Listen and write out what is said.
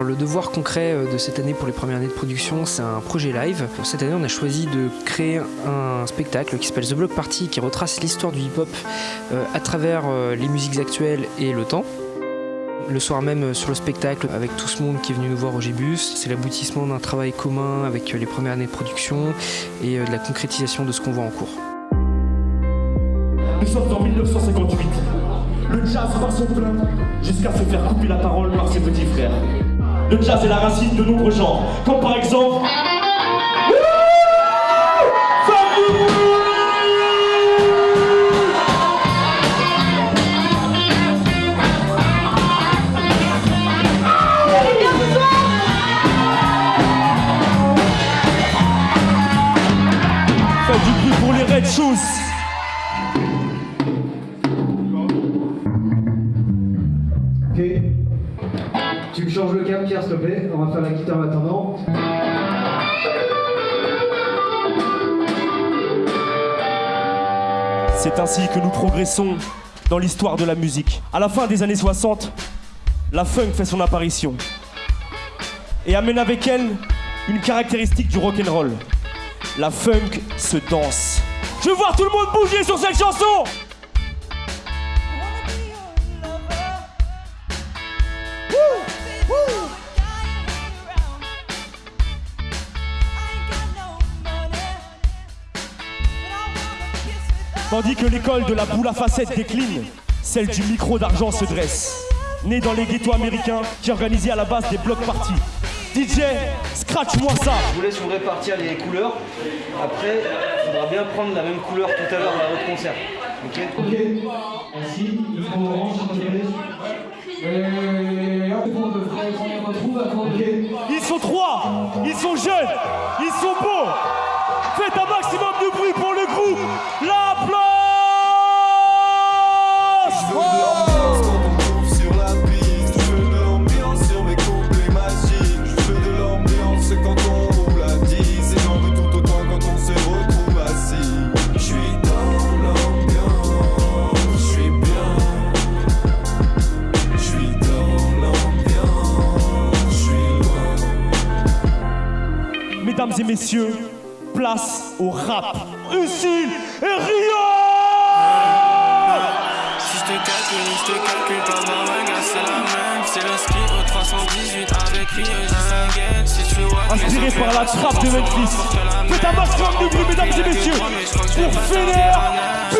Le devoir concret euh, de cette année pour les premières années de production, c'est un projet live. Cette année, on a choisi de créer un spectacle qui s'appelle The Block Party, qui retrace l'histoire du hip-hop euh, à travers euh, les musiques actuelles et le temps. Le soir même sur le spectacle, avec tout ce monde qui est venu nous voir au Gébus, c'est l'aboutissement d'un travail commun avec les premières années de production et de la concrétisation de ce qu'on voit en cours. Nous sommes en 1958. Le jazz va son plein jusqu'à se faire couper la parole par ses petits frères. Le jazz est la racine de nombreux genres, comme par exemple... Du pour les Red Shoes me changes le câble, Pierre, s'il te plaît. On va faire la guitare en attendant. C'est ainsi que nous progressons dans l'histoire de la musique. À la fin des années 60, la funk fait son apparition et amène avec elle une caractéristique du rock'n'roll. La funk se danse. Je veux voir tout le monde bouger sur cette chanson Tandis que l'école de la boule à facettes décline, celle du micro d'argent se dresse. Né dans les ghettos américains qui organisaient à la base des blocs parties. DJ, scratch-moi ça Je vous laisse vous répartir les couleurs. Après, il faudra bien prendre la même couleur tout à l'heure à votre concert. Ok Ok. Merci. Le front orange, s'il te plaît. Et hop, on retrouve à Ok. Ils sont trois, ils sont jeunes, ils sont beaux. Faites un maximum de bruit pour le groupe. La Mesdames et messieurs, place au rap. Ucile et Rio Si je te calcule, je te calcule pas ma c'est la même. C'est le ski au 318 avec Rio, j'ai 5 Si tu vois Inspiré par la trappe de Memphis. Faites un maximum de bruit, mesdames et messieurs, pour finir.